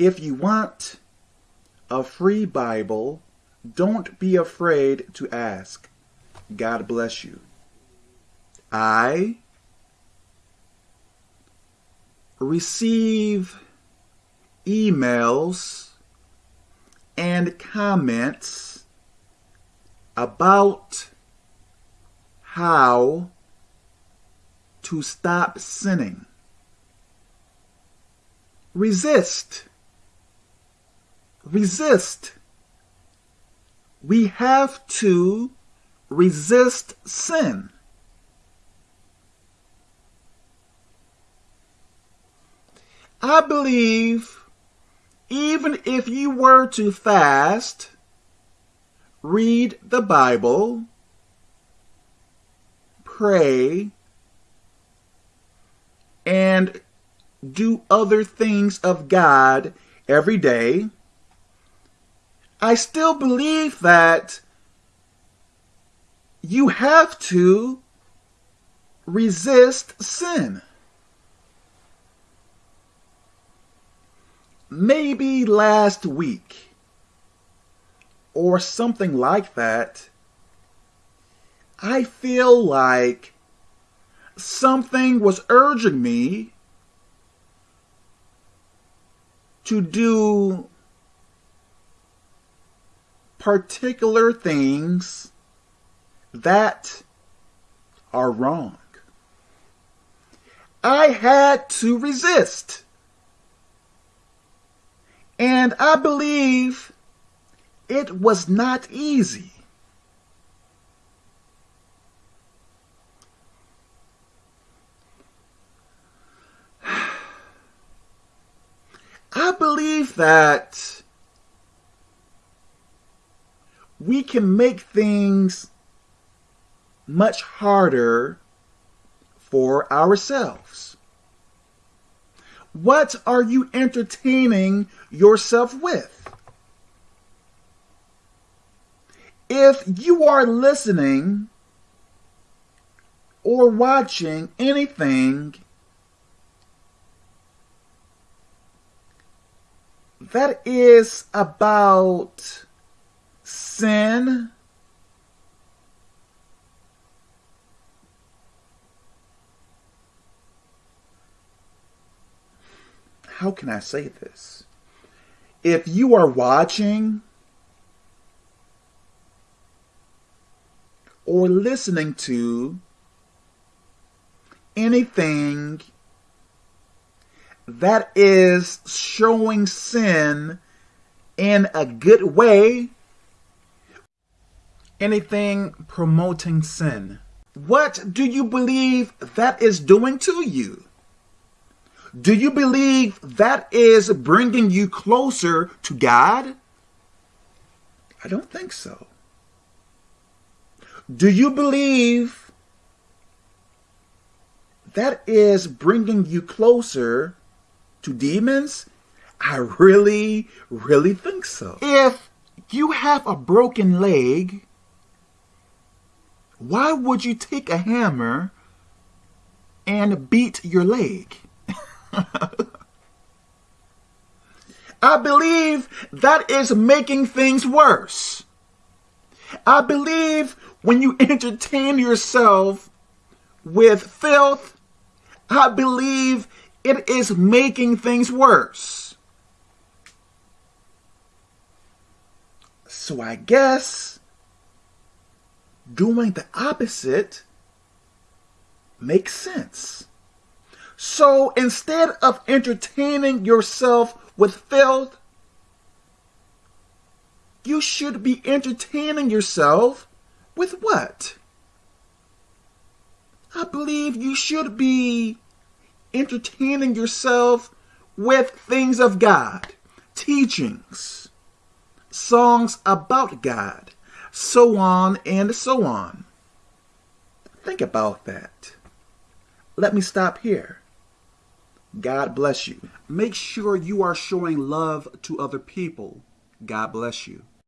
If you want a free Bible, don't be afraid to ask. God bless you. I receive emails and comments about how to stop sinning. Resist. Resist. We have to resist sin. I believe even if you were to fast, read the Bible, pray, and do other things of God every day, I still believe that you have to resist sin. Maybe last week or something like that, I feel like something was urging me to do particular things that are wrong. I had to resist. And I believe it was not easy. I believe that we can make things much harder for ourselves. What are you entertaining yourself with? If you are listening or watching anything that is about how can I say this? If you are watching or listening to anything that is showing sin in a good way, anything promoting sin. What do you believe that is doing to you? Do you believe that is bringing you closer to God? I don't think so. Do you believe that is bringing you closer to demons? I really, really think so. If you have a broken leg, why would you take a hammer and beat your leg? I believe that is making things worse. I believe when you entertain yourself with filth, I believe it is making things worse. So I guess doing the opposite makes sense. So instead of entertaining yourself with filth, you should be entertaining yourself with what? I believe you should be entertaining yourself with things of God, teachings, songs about God, so on and so on. Think about that. Let me stop here. God bless you. Make sure you are showing love to other people. God bless you.